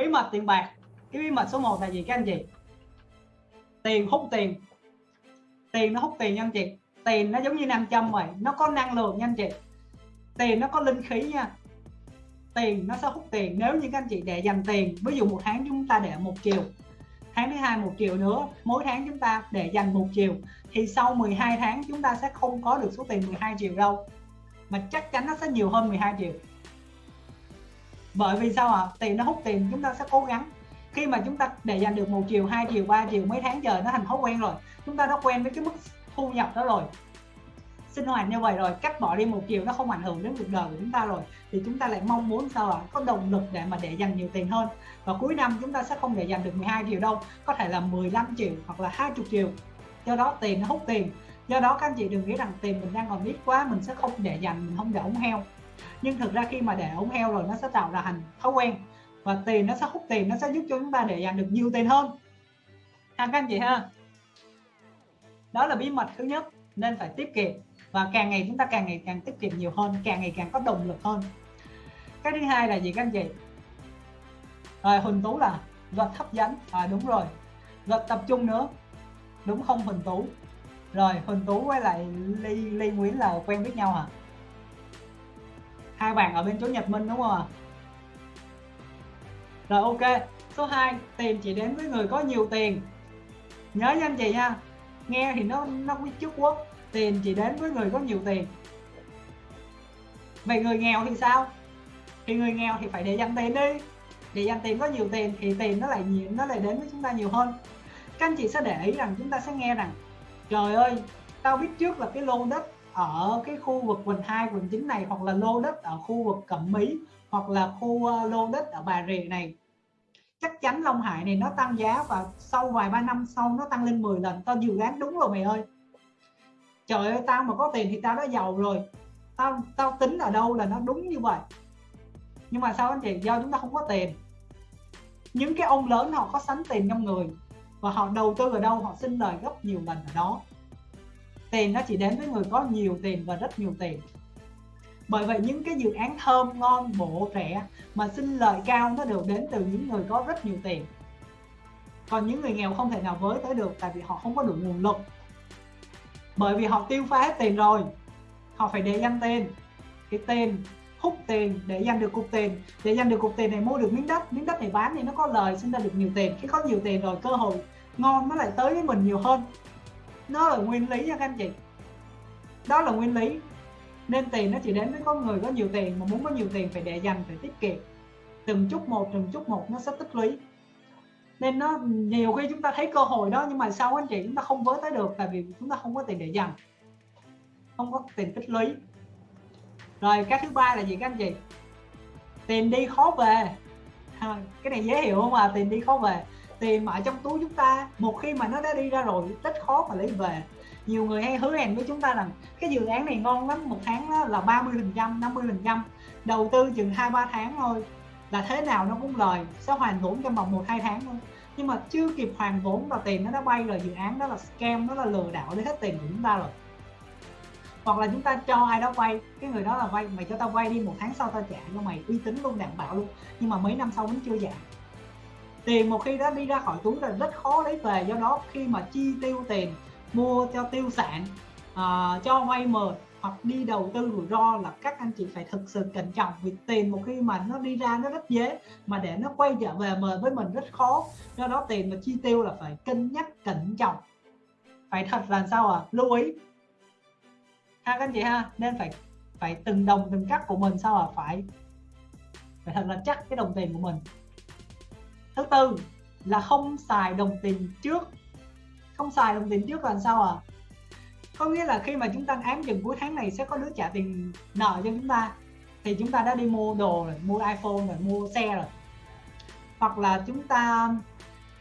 bí mật tiền bạc. Cái bí mật số 1 là gì các anh chị? Tiền, hút tiền. Tiền nó hút tiền nha anh chị. Tiền nó giống như nam châm vậy. Nó có năng lượng nha anh chị. Tiền nó có linh khí nha. Tiền nó sẽ hút tiền. Nếu như các anh chị để dành tiền, ví dụ một tháng chúng ta để một triệu, tháng thứ hai một triệu nữa, mỗi tháng chúng ta để dành một triệu, thì sau 12 tháng chúng ta sẽ không có được số tiền 12 triệu đâu. Mà chắc chắn nó sẽ nhiều hơn 12 triệu bởi vì sao ạ? À? tiền nó hút tiền, chúng ta sẽ cố gắng. Khi mà chúng ta để dành được một triệu, hai triệu, ba triệu, mấy tháng trời nó thành thói quen rồi. Chúng ta đã quen với cái mức thu nhập đó rồi. Sinh hoạt như vậy rồi, cắt bỏ đi một triệu nó không ảnh hưởng đến cuộc đời của chúng ta rồi. Thì chúng ta lại mong muốn sao ạ? Có động lực để mà để dành nhiều tiền hơn. Và cuối năm chúng ta sẽ không để dành được 12 triệu đâu. Có thể là 15 triệu hoặc là 20 triệu. Do đó tiền nó hút tiền. Do đó các anh chị đừng nghĩ rằng tiền mình đang còn ít quá, mình sẽ không để dành, mình không để ống heo nhưng thực ra khi mà để ống heo rồi, nó sẽ tạo ra thành thói quen. Và tiền nó sẽ hút tiền, nó sẽ giúp cho chúng ta để dành được nhiều tiền hơn. Ha các anh chị ha. Đó là bí mật thứ nhất, nên phải tiết kiệm. Và càng ngày chúng ta càng ngày càng tiết kiệm nhiều hơn, càng ngày càng có động lực hơn. Cái thứ hai là gì các anh chị? Rồi, huỳnh tú là luật hấp dẫn. À đúng rồi. Luật tập trung nữa. Đúng không, huỳnh tú? Rồi, huỳnh tú với lại ly ly nguyễn là quen biết nhau hả? Hai bạn ở bên chỗ nhật minh đúng không ạ? Rồi, ok. Số 2 tiền chỉ đến với người có nhiều tiền. Nhớ nha anh chị nha. Nghe thì nó nó quý trước quốc. Tiền chỉ đến với người có nhiều tiền. Vậy người nghèo thì sao? Thì người nghèo thì phải để dành tiền đi. Để dành tiền có nhiều tiền thì tiền nó lại nhiều, nó lại đến với chúng ta nhiều hơn. Các anh chị sẽ để ý rằng chúng ta sẽ nghe rằng, trời ơi, tao biết trước là cái lô đất ở cái khu vực quận 2, quận 9 này hoặc là lô đất ở khu vực Cẩm Mỹ hoặc là khu ờ, lô đất ở Bà Rịa này. Chắc chắn Long Hải này nó tăng giá và sau vài ba năm sau nó tăng lên 10 lần. Tao dự đoán đúng rồi mày ơi. Trời ơi tao mà có tiền thì tao đã giàu rồi. Tao tao tính ở đâu là nó đúng như vậy. Nhưng mà sao anh chị do chúng ta không có tiền. Những cái ông lớn họ có sánh tiền trong người và họ đầu tư ở đâu họ xin lời gấp nhiều lần ở đó tiền nó chỉ đến với người có nhiều tiền và rất nhiều tiền. Bởi vậy những cái dự án thơm, ngon, bổ, rẻ mà sinh lợi cao nó đều đến từ những người có rất nhiều tiền. Còn những người nghèo không thể nào với tới được tại vì họ không có đủ nguồn lực. Bởi vì họ tiêu phá hết tiền rồi, họ phải để dành tiền. Cái tiền, hút tiền để dành được cục tiền. Để dành được cục tiền này mua được miếng đất. Miếng đất này bán thì nó có lời, sinh ra được nhiều tiền. Khi có nhiều tiền rồi, cơ hội ngon nó lại tới với mình nhiều hơn nó là nguyên lý nha các anh chị. Đó là nguyên lý. Nên tiền nó chỉ đến với con người có nhiều tiền mà muốn có nhiều tiền phải để dành phải tiết kiệm. Từng chút một từng chút một nó sẽ tích lũy. Nên nó nhiều khi chúng ta thấy cơ hội đó nhưng mà sau anh chị chúng ta không với tới được tại vì chúng ta không có tiền để dành. Không có tiền tích lũy. Rồi cái thứ ba là gì các anh chị? Tiền đi khó về. À, cái này dễ hiểu không à tiền đi khó về tiền mà ở trong túi chúng ta. Một khi mà nó đã đi ra rồi, rất khó mà lấy về. Nhiều người hay hứa hẹn với chúng ta rằng cái dự án này ngon lắm, một tháng đó là 30 phần trăm 50 phần trăm. Đầu tư chừng hai, ba tháng thôi là thế nào nó cũng lời, sẽ hoàn vốn trong vòng một, hai tháng thôi. Nhưng mà chưa kịp hoàn vốn và tiền nó đã bay rồi, dự án đó là scam đó là lừa đảo lấy hết tiền của chúng ta rồi. Hoặc là chúng ta cho ai đó vay, cái người đó là vay, mày cho tao vay đi, một tháng sau tao trả cho mày. Uy tín luôn, đảm bảo luôn. Nhưng mà mấy năm sau vẫn chưa trả tiền một khi đã đi ra khỏi túi là rất khó lấy về. Do đó khi mà chi tiêu tiền mua cho tiêu sản uh, cho vay mời hoặc đi đầu tư rủi ro là các anh chị phải thực sự cẩn trọng. Vì tiền một khi mà nó đi ra nó rất dễ mà để nó quay trở về mời với mình rất khó. Do đó tiền mà chi tiêu là phải cân nhắc cẩn trọng. Phải thật là sao à lưu ý. Ha các anh chị ha nên phải phải từng đồng từng cắt của mình sao à phải phải thật là chắc cái đồng tiền của mình thứ tư là không xài đồng tiền trước. Không xài đồng tiền trước là sao à có nghĩa là khi mà chúng ta ám chừng cuối tháng này sẽ có đứa trả tiền nợ cho chúng ta. Thì chúng ta đã đi mua đồ rồi, mua iphone rồi, mua xe rồi. Hoặc là chúng ta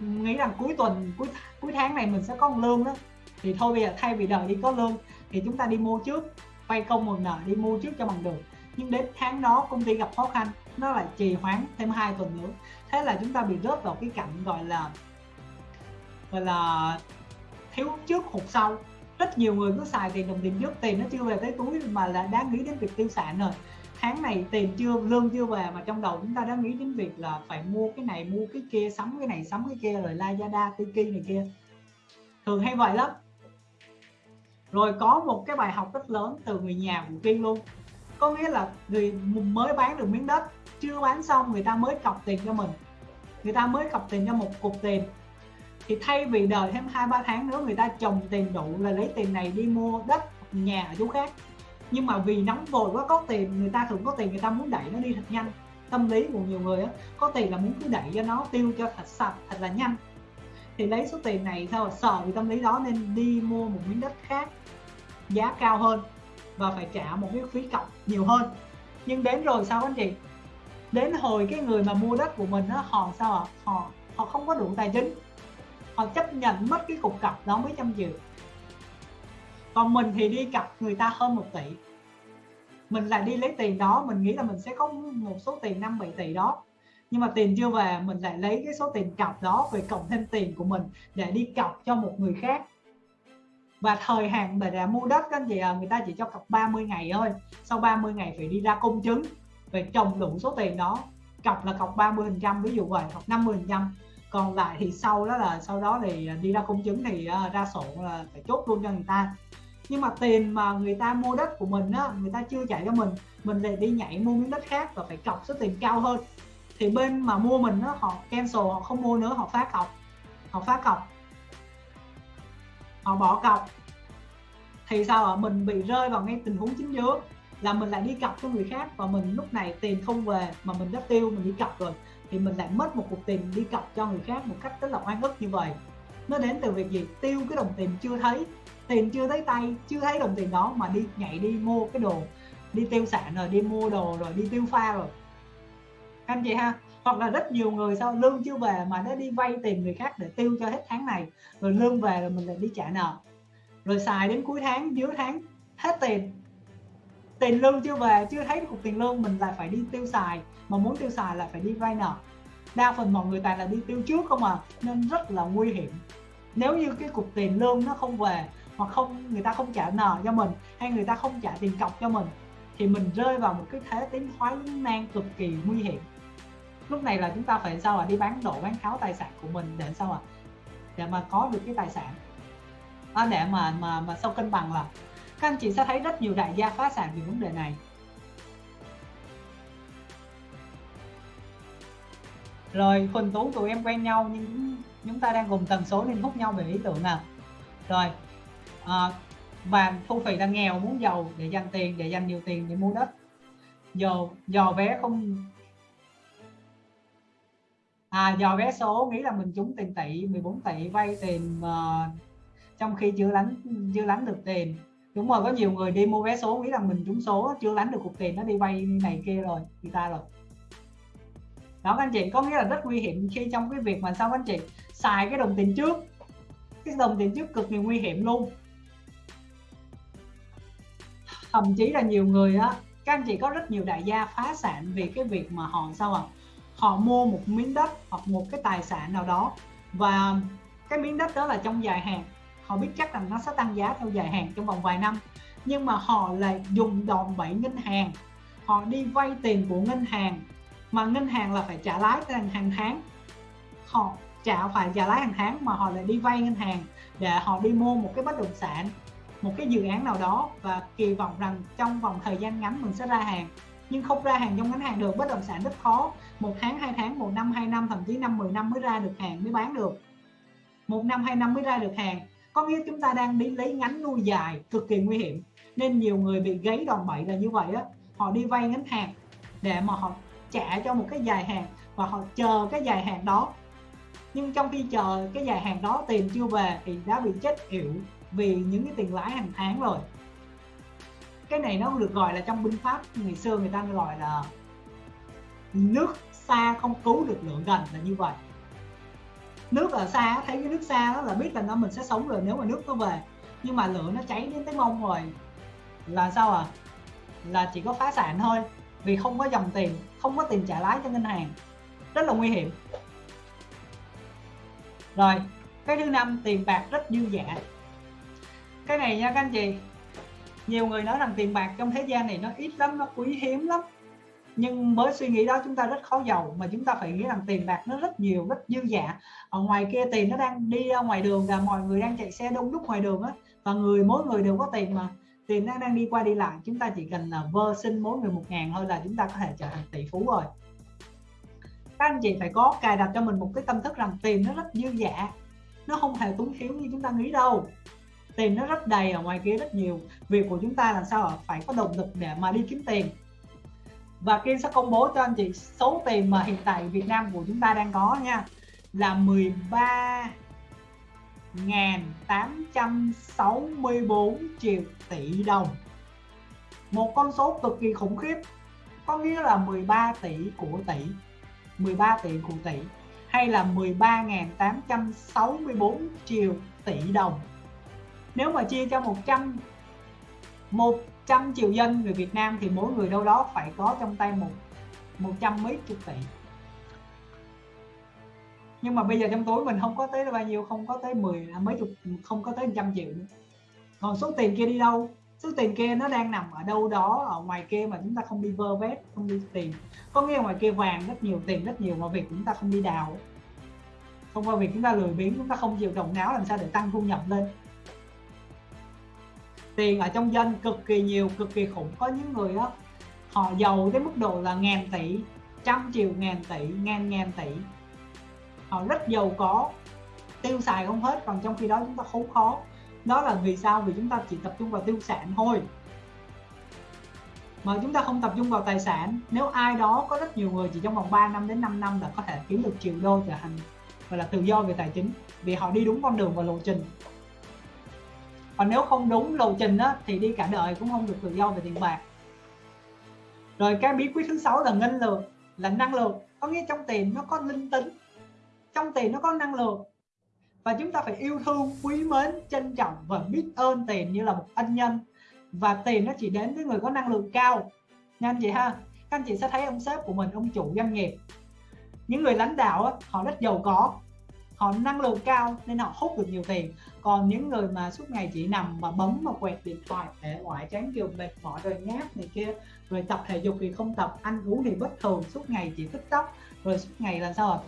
nghĩ rằng cuối tuần, cuối cuối tháng này mình sẽ có một lương đó. Thì thôi bây giờ thay vì đợi đi có lương thì chúng ta đi mua trước vay công một nợ đi mua trước cho bằng được nhưng đến tháng đó công ty gặp khó khăn, nó lại trì hoãn thêm hai tuần nữa. Thế là chúng ta bị rớt vào cái cảnh gọi là gọi là thiếu trước hụt sau. Rất nhiều người cứ xài tiền đồng tiền trước, tiền nó chưa về tới túi mà là đã nghĩ đến việc tiêu sản rồi tháng này tiền chưa, lương chưa về mà trong đầu chúng ta đã nghĩ đến việc là phải mua cái này, mua cái kia, sắm cái này, sắm cái kia, rồi Lazada, Tiki này kia. Thường hay vậy lắm. Rồi có một cái bài học rất lớn từ người nhà của Kiên luôn có nghĩa là người mới bán được miếng đất, chưa bán xong người ta mới cọc tiền cho mình. Người ta mới cọc tiền cho một cục tiền. Thì thay vì đợi thêm hai, ba tháng nữa, người ta trồng tiền đủ là lấy tiền này đi mua đất nhà ở chỗ khác. Nhưng mà vì nóng vội quá, có tiền, người ta thường có tiền, người ta muốn đẩy nó đi thật nhanh. Tâm lý của nhiều người á, có tiền là muốn cứ đẩy cho nó, tiêu cho thật sạch, thật là nhanh. Thì lấy số tiền này sao sợ vì tâm lý đó nên đi mua một miếng đất khác, giá cao hơn và phải trả một cái phí cọc nhiều hơn. Nhưng đến rồi sao anh chị? Đến hồi cái người mà mua đất của mình đó họ sao ạ? Họ họ không có đủ tài chính. Họ chấp nhận mất cái cục cọc đó mấy trăm triệu. Còn mình thì đi cặp người ta hơn một tỷ. Mình lại đi lấy tiền đó, mình nghĩ là mình sẽ có một số tiền 5 7 tỷ đó. Nhưng mà tiền chưa về, mình lại lấy cái số tiền cọc đó về cộng thêm tiền của mình để đi cọc cho một người khác và thời hạn để, để mua đất các anh chị à, người ta chỉ cho cọc 30 ngày thôi. Sau 30 ngày phải đi ra công chứng về trồng đủ số tiền đó. Cọc là cọc 30 phần trăm ví dụ vậy hoặc 50 phần trăm. Còn lại thì sau đó là sau đó thì à, đi ra công chứng thì à, ra sổ là phải chốt luôn cho người ta. Nhưng mà tiền mà người ta mua đất của mình á người ta chưa trả cho mình mình lại đi nhảy mua miếng đất khác và phải cọc số tiền cao hơn. Thì bên mà mua mình á họ cancel họ không mua nữa họ phá cọc. Họ phá cọc họ bỏ cọc. Thì sao ạ? Mình bị rơi vào ngay tình huống chính giữa, là mình lại đi cọc cho người khác và mình lúc này tiền không về mà mình đã tiêu, mình đi cọc rồi, thì mình lại mất một cục tiền đi cọc cho người khác một cách rất là oan ức như vậy. Nó đến từ việc gì? Tiêu cái đồng tiền chưa thấy, tiền chưa thấy tay, chưa thấy đồng tiền đó mà đi nhảy đi mua cái đồ, đi tiêu sản rồi đi mua đồ rồi đi tiêu pha rồi. Anh chị ha? Hoặc là rất nhiều người sau lương chưa về mà nó đi vay tiền người khác để tiêu cho hết tháng này, rồi lương về rồi mình lại đi trả nợ. Rồi xài đến cuối tháng dưới tháng, hết tiền. Tiền lương chưa về, chưa thấy cục tiền lương, mình lại phải đi tiêu xài. Mà muốn tiêu xài là phải đi vay nợ. Đa phần mọi người toàn là đi tiêu trước không à nên rất là nguy hiểm. Nếu như cái cục tiền lương nó không về, hoặc không, người ta không trả nợ cho mình, hay người ta không trả tiền cọc cho mình, thì mình rơi vào một cái thế tiến thoái nan cực kỳ nguy hiểm lúc này là chúng ta phải sao à đi bán đồ bán tháo tài sản của mình để sao à để mà có được cái tài sản. À, để mà mà mà sau cân bằng là các anh chị sẽ thấy rất nhiều đại gia phá sản vì vấn đề này. Rồi Huỳnh Tú tụi em quen nhau nhưng chúng ta đang cùng tần số nên hút nhau về ý tưởng nào. Rồi à, và thu phí đang nghèo muốn giàu để dành tiền để dành nhiều tiền để mua đất. Giàu dò vé không à dò vé số nghĩ là mình trúng tiền tỷ 14 tỷ vay tiền uh, trong khi chưa lánh chưa lánh được tiền. Đúng rồi có nhiều người đi mua vé số nghĩ là mình trúng số chưa lánh được cục tiền nó đi vay này kia rồi người ta rồi. Đó các anh chị có nghĩa là rất nguy hiểm khi trong cái việc mà sao các anh chị xài cái đồng tiền trước. Cái đồng tiền trước cực kỳ nguy hiểm luôn. Thậm chí là nhiều người á các anh chị có rất nhiều đại gia phá sản vì cái việc mà họ sao à họ mua một miếng đất hoặc một cái tài sản nào đó. Và cái miếng đất đó là trong dài hạn. Họ biết chắc rằng nó sẽ tăng giá theo dài hạn trong vòng vài năm. Nhưng mà họ lại dùng đòn bẩy ngân hàng. Họ đi vay tiền của ngân hàng, mà ngân hàng là phải trả lãi hàng tháng. Họ trả phải trả lãi hàng tháng mà họ lại đi vay ngân hàng để họ đi mua một cái bất động sản, một cái dự án nào đó. Và kỳ vọng rằng trong vòng thời gian ngắn mình sẽ ra hàng nhưng không ra hàng trong ngắn hạn được, bất động sản rất khó. Một tháng, hai tháng, một năm, hai năm, thậm chí năm 10 năm mới ra được hàng mới bán được. Một năm, hai năm mới ra được hàng. Có nghĩa chúng ta đang đi lấy ngắn nuôi dài, cực kỳ nguy hiểm. Nên nhiều người bị gáy đòn bẩy là như vậy á. Họ đi vay ngắn hạn để mà họ trả cho một cái dài hạn và họ chờ cái dài hạn đó. Nhưng trong khi chờ cái dài hạn đó, tiền chưa về thì đã bị chết yểu vì những cái tiền lãi hàng tháng rồi cái này nó được gọi là trong binh pháp, ngày xưa người ta gọi là nước xa không cứu được lượng gần là như vậy. Nước ở xa, thấy cái nước xa đó là biết là nó mình sẽ sống rồi nếu mà nước nó về. Nhưng mà lửa nó cháy đến tới mông rồi. Là sao à là chỉ có phá sản thôi, vì không có dòng tiền, không có tiền trả lãi cho ngân hàng. Rất là nguy hiểm. Rồi, cái thứ năm, tiền bạc rất dư dả. Cái này nha các anh chị nhiều người nói rằng tiền bạc trong thế gian này nó ít lắm, nó quý hiếm lắm. Nhưng với suy nghĩ đó chúng ta rất khó giàu, mà chúng ta phải nghĩ rằng tiền bạc nó rất nhiều, rất dư dả. Ở ngoài kia tiền nó đang đi ra ngoài đường và mọi người đang chạy xe đông đúc ngoài đường á, và người, mỗi người đều có tiền mà. Tiền nó đang đi qua đi lại, chúng ta chỉ cần là vơ xin mỗi người một ngàn thôi là chúng ta có thể trở thành tỷ phú rồi. Các anh chị phải có cài đặt cho mình một cái tâm thức rằng tiền nó rất dư dả, nó không hề túng thiếu như chúng ta nghĩ đâu tiền nó rất đầy ở ngoài kia rất nhiều. Việc của chúng ta là sao phải có động lực để mà đi kiếm tiền. Và kia sẽ công bố cho anh chị số tiền mà hiện tại Việt Nam của chúng ta đang có nha. Là 13 864 triệu tỷ đồng. Một con số cực kỳ khủng khiếp. Có nghĩa là 13 tỷ của tỷ. 13 tỷ của tỷ. Hay là 13.864 triệu tỷ đồng nếu mà chia cho 100 100 triệu dân người Việt Nam thì mỗi người đâu đó phải có trong tay một 100 mấy chục tỷ. Nhưng mà bây giờ trong túi mình không có tới bao nhiêu, không có tới 10 à, mấy chục, không có tới trăm triệu nữa. Còn số tiền kia đi đâu? Số tiền kia nó đang nằm ở đâu đó, ở ngoài kia mà chúng ta không đi vơ vét, không đi tìm. Có nghĩa ngoài kia vàng rất nhiều, tiền rất nhiều, mà việc chúng ta không đi đào. Không qua việc chúng ta lười biếng, chúng ta không chịu động não làm sao để tăng thu nhập lên tiền ở trong dân cực kỳ nhiều, cực kỳ khủng. Có những người đó họ giàu tới mức độ là ngàn tỷ, trăm triệu ngàn tỷ, ngàn ngàn tỷ. Họ rất giàu có. Tiêu xài không hết, còn trong khi đó chúng ta khốn khó. Đó là vì sao? Vì chúng ta chỉ tập trung vào tiêu sản thôi. Mà chúng ta không tập trung vào tài sản. Nếu ai đó có rất nhiều người chỉ trong vòng 3 năm đến 5 năm là có thể kiếm được triệu đô trở thành, gọi là tự do về tài chính. Vì họ đi đúng con đường và lộ trình còn nếu không đúng lộ trình á, thì đi cả đời cũng không được tự do về tiền bạc. Rồi cái bí quyết thứ sáu là ngân lượng là năng lượng. Có nghĩa trong tiền nó có linh tính trong tiền nó có năng lượng. Và chúng ta phải yêu thương quý mến trân trọng và biết ơn tiền như là một ân nhân. Và tiền nó chỉ đến với người có năng lượng cao. Nha anh chị ha? Các anh chị sẽ thấy ông sếp của mình ông chủ doanh nghiệp. Những người lãnh đạo họ rất giàu có họ năng lượng cao nên họ hút được nhiều tiền còn những người mà suốt ngày chỉ nằm mà bấm mà quẹt điện thoại để ngoại chán kiều mệt mỏi rồi ngáp này kia, rồi tập thể dục thì không tập, ăn uống thì bất thường, suốt ngày chỉ tiktok rồi suốt ngày là sao à?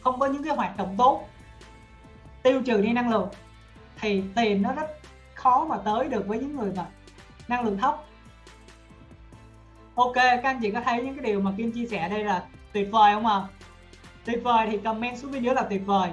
không có những cái hoạt động tốt tiêu trừ đi năng lượng thì tiền nó rất khó mà tới được với những người mà năng lượng thấp ok, các anh chị có thấy những cái điều mà kim chia sẻ đây là tuyệt vời không ạ à? Tuyệt vời thì comment xuống bên dưới là tuyệt vời.